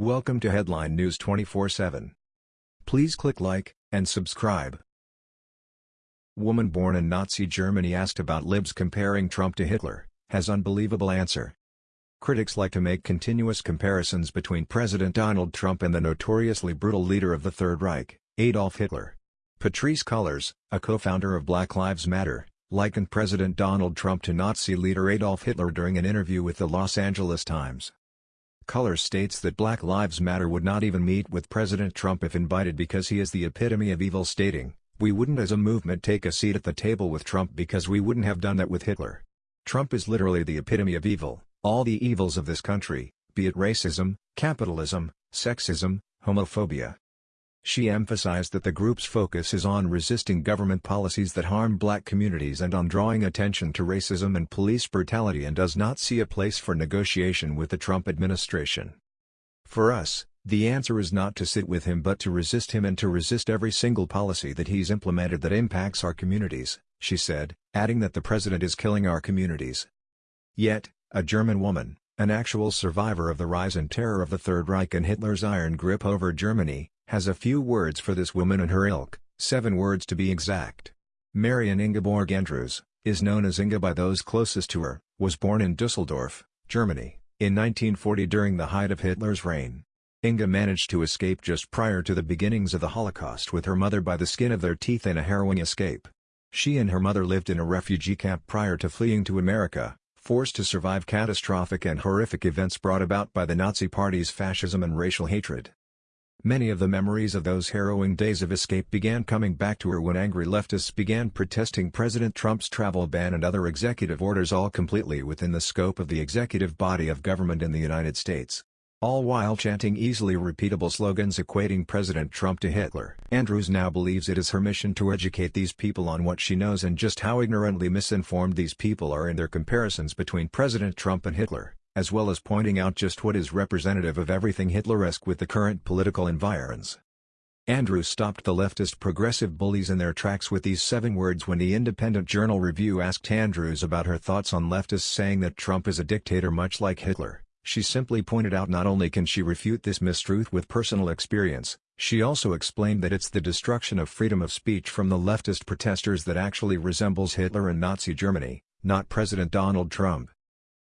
Welcome to Headline News 24/7. Please click like and subscribe. Woman born in Nazi Germany asked about libs comparing Trump to Hitler, has unbelievable answer. Critics like to make continuous comparisons between President Donald Trump and the notoriously brutal leader of the Third Reich, Adolf Hitler. Patrisse Cullors, a co-founder of Black Lives Matter, likened President Donald Trump to Nazi leader Adolf Hitler during an interview with the Los Angeles Times. Cullors states that Black Lives Matter would not even meet with President Trump if invited because he is the epitome of evil stating, we wouldn't as a movement take a seat at the table with Trump because we wouldn't have done that with Hitler. Trump is literally the epitome of evil, all the evils of this country, be it racism, capitalism, sexism, homophobia. She emphasized that the group's focus is on resisting government policies that harm black communities and on drawing attention to racism and police brutality and does not see a place for negotiation with the Trump administration. For us, the answer is not to sit with him but to resist him and to resist every single policy that he's implemented that impacts our communities, she said, adding that the president is killing our communities. Yet, a German woman, an actual survivor of the rise and terror of the Third Reich and Hitler's iron grip over Germany, has a few words for this woman and her ilk, seven words to be exact. Marion Ingeborg Andrews, is known as Inga by those closest to her, was born in Dusseldorf, Germany, in 1940 during the height of Hitler's reign. Inga managed to escape just prior to the beginnings of the Holocaust with her mother by the skin of their teeth in a harrowing escape. She and her mother lived in a refugee camp prior to fleeing to America, forced to survive catastrophic and horrific events brought about by the Nazi Party's fascism and racial hatred. Many of the memories of those harrowing days of escape began coming back to her when angry leftists began protesting President Trump's travel ban and other executive orders all completely within the scope of the executive body of government in the United States. All while chanting easily repeatable slogans equating President Trump to Hitler. Andrews now believes it is her mission to educate these people on what she knows and just how ignorantly misinformed these people are in their comparisons between President Trump and Hitler as well as pointing out just what is representative of everything Hitleresque with the current political environs. Andrews stopped the leftist progressive bullies in their tracks with these seven words when the Independent Journal Review asked Andrews about her thoughts on leftists saying that Trump is a dictator much like Hitler. She simply pointed out not only can she refute this mistruth with personal experience, she also explained that it's the destruction of freedom of speech from the leftist protesters that actually resembles Hitler and Nazi Germany, not President Donald Trump.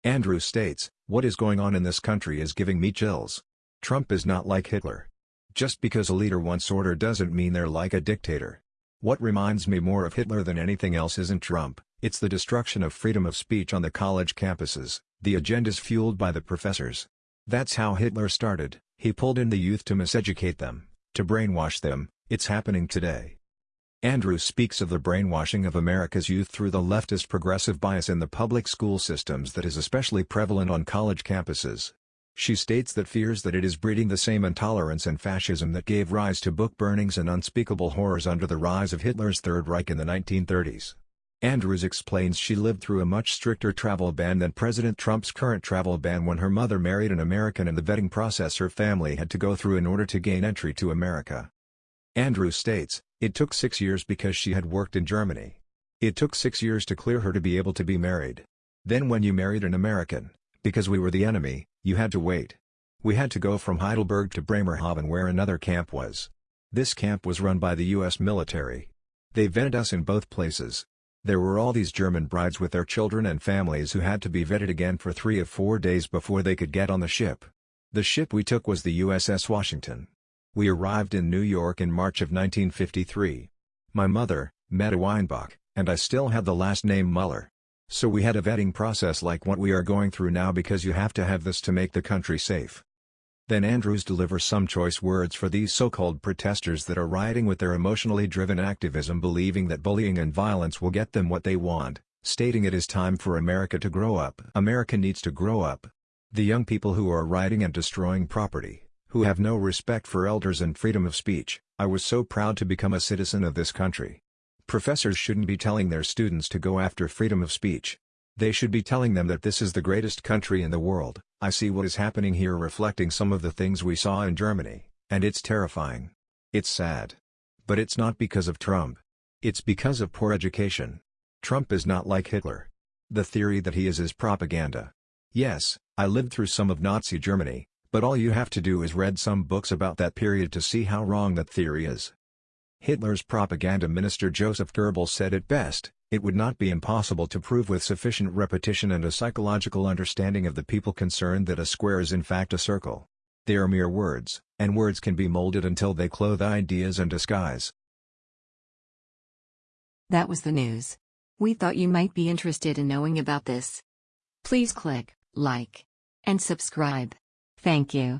Andrews states, what is going on in this country is giving me chills. Trump is not like Hitler. Just because a leader wants order doesn't mean they're like a dictator. What reminds me more of Hitler than anything else isn't Trump, it's the destruction of freedom of speech on the college campuses, the agendas fueled by the professors. That's how Hitler started, he pulled in the youth to miseducate them, to brainwash them, it's happening today. Andrews speaks of the brainwashing of America's youth through the leftist progressive bias in the public school systems that is especially prevalent on college campuses. She states that fears that it is breeding the same intolerance and fascism that gave rise to book burnings and unspeakable horrors under the rise of Hitler's Third Reich in the 1930s. Andrews explains she lived through a much stricter travel ban than President Trump's current travel ban when her mother married an American and the vetting process her family had to go through in order to gain entry to America. Andrews states, it took six years because she had worked in Germany. It took six years to clear her to be able to be married. Then when you married an American, because we were the enemy, you had to wait. We had to go from Heidelberg to Bremerhaven where another camp was. This camp was run by the US military. They vetted us in both places. There were all these German brides with their children and families who had to be vetted again for three or four days before they could get on the ship. The ship we took was the USS Washington. We arrived in New York in March of 1953. My mother, Meta Weinbach, and I still had the last name Muller. So we had a vetting process like what we are going through now because you have to have this to make the country safe. Then Andrews delivers some choice words for these so-called protesters that are rioting with their emotionally driven activism believing that bullying and violence will get them what they want, stating it is time for America to grow up. America needs to grow up. The young people who are rioting and destroying property, who have no respect for elders and freedom of speech, I was so proud to become a citizen of this country. Professors shouldn't be telling their students to go after freedom of speech. They should be telling them that this is the greatest country in the world. I see what is happening here reflecting some of the things we saw in Germany, and it's terrifying. It's sad. But it's not because of Trump. It's because of poor education. Trump is not like Hitler. The theory that he is is propaganda. Yes, I lived through some of Nazi Germany, but all you have to do is read some books about that period to see how wrong that theory is. Hitler's propaganda minister Joseph Goebbels said it best, it would not be impossible to prove with sufficient repetition and a psychological understanding of the people concerned that a square is in fact a circle. They are mere words, and words can be molded until they clothe ideas and disguise. That was the news. We thought you might be interested in knowing about this. Please click like and subscribe. Thank you.